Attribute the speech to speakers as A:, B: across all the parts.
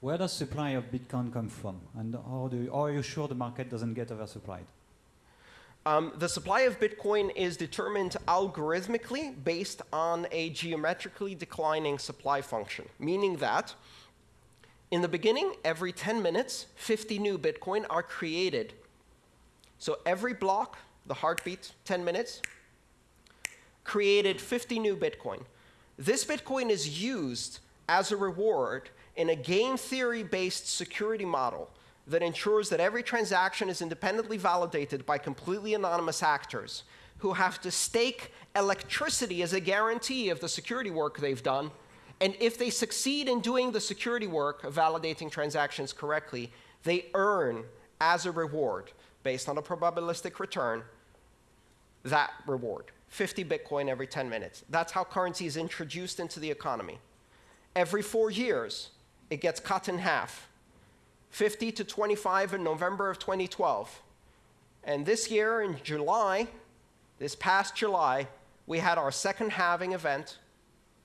A: Where does supply of Bitcoin come from? And how, do you, how are you sure the market doesn't get oversupplied?
B: Um, the supply of Bitcoin is determined algorithmically based on a geometrically declining supply function, meaning that in the beginning, every 10 minutes, 50 new Bitcoin are created. So every block, the heartbeat, 10 minutes, created 50 new Bitcoin. This Bitcoin is used as a reward in a game theory-based security model that ensures that every transaction is independently validated by completely anonymous actors who have to stake electricity as a guarantee of the security work they've done. And if they succeed in doing the security work of validating transactions correctly, they earn as a reward, based on a probabilistic return, that reward. 50 Bitcoin every 10 minutes. That's how currency is introduced into the economy. Every four years, it gets cut in half. 50 to 25 in November of 2012. And this year in July, this past July, we had our second halving event,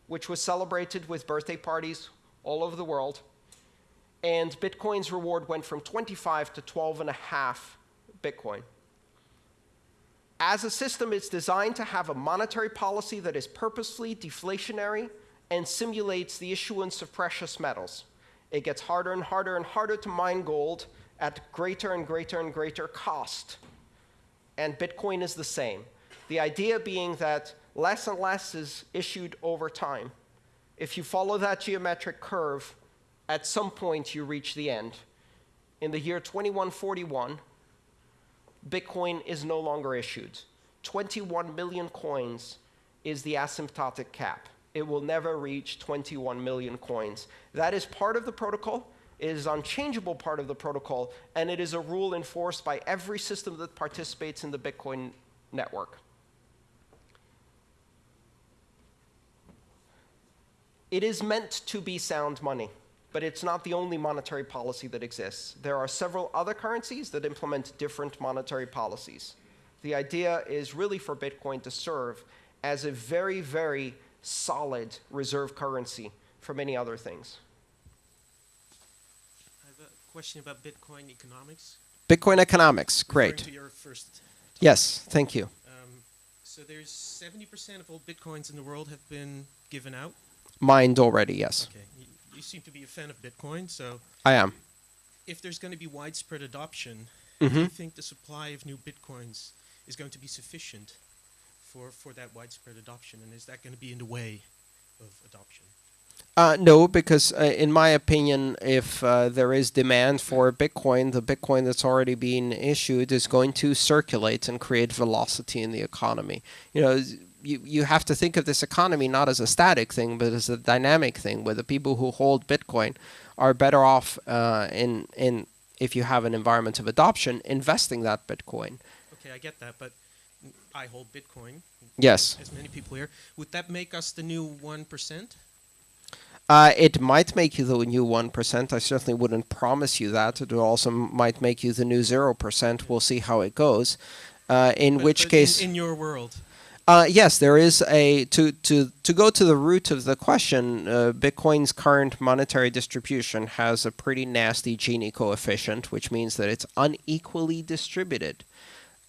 B: which was celebrated with birthday parties all over the world. And Bitcoin's reward went from 25 to 12 and a half Bitcoin. As a system, it's designed to have a monetary policy that is purposely deflationary and simulates the issuance of precious metals. It gets harder and harder and harder to mine gold at greater and greater and greater cost. And Bitcoin is the same. The idea being that less and less is issued over time. If you follow that geometric curve, at some point you reach the end. In the year 2141, Bitcoin is no longer issued. 21 million coins is the asymptotic cap. It will never reach 21 million coins. That is part of the protocol. It is unchangeable part of the protocol, and it is a rule enforced by every system that participates in the Bitcoin network. It is meant to be sound money, but it's not the only monetary policy that exists. There are several other currencies that implement different monetary policies. The idea is really for Bitcoin to serve as a very, very solid reserve currency for many other things.
C: I have a question about Bitcoin economics.
B: Bitcoin economics, great.
C: To your first
B: Yes, thank you.
C: Um, so there's 70% of all bitcoins in the world have been given out.
B: Mined already, yes.
C: Okay, you, you seem to be a fan of Bitcoin, so
B: I am.
C: if there's going to be widespread adoption,
B: Mm-hmm.
C: do you think the supply of new bitcoins is going to be sufficient for, for that widespread adoption, and is that going to be in the way of adoption?
B: Uh, no, because uh, in my opinion, if uh, there is demand for Bitcoin, the Bitcoin that's already being issued is going to circulate and create velocity in the economy. You know, you, you have to think of this economy not as a static thing, but as a dynamic thing, where the people who hold Bitcoin are better off uh, in in if you have an environment of adoption, investing that Bitcoin.
C: Okay, I get that, but I hold Bitcoin,
B: Yes,
C: as many people here. Would that make us the new 1%?
B: Uh, it might make you the new 1%. I certainly wouldn't promise you that. It also might make you the new 0%. We'll see how it goes. Uh, in
C: But-
B: which
C: but
B: case,
C: In, in your world.
B: uh, yes, there is a to to to go to the root of the question. Uh, Bitcoin's current monetary distribution has a pretty nasty Gini coefficient, which means that it's unequally distributed.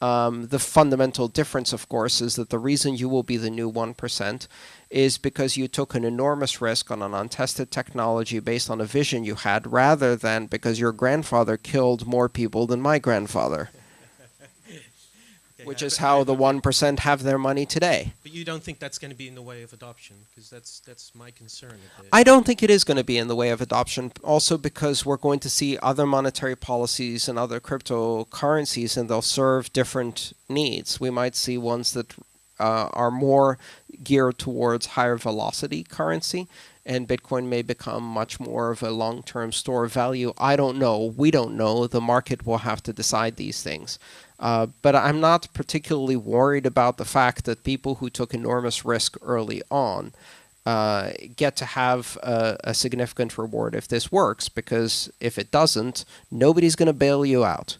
B: Um, the fundamental difference, of course, is that the reason you will be the new one percent is because you took an enormous risk on an untested technology based on a vision you had, rather than because your grandfather killed more people than my grandfather, which is how the one percent have their money today.
C: But you don't think that's going to be in the way of adoption, because that's that's my concern.
B: I don't think it is going to be in the way of adoption, also because we're going to see other monetary policies and other cryptocurrencies, and they'll serve different needs. We might see ones that uh, are more geared towards higher velocity currency, and Bitcoin may become much more of a long term store of value. I don't know. We don't know. The market will have to decide these things. Uh, but I'm not particularly worried about the fact that people who took enormous risk early on uh, get to have a, a significant reward if this works, because if it doesn't, nobody's going to bail you out.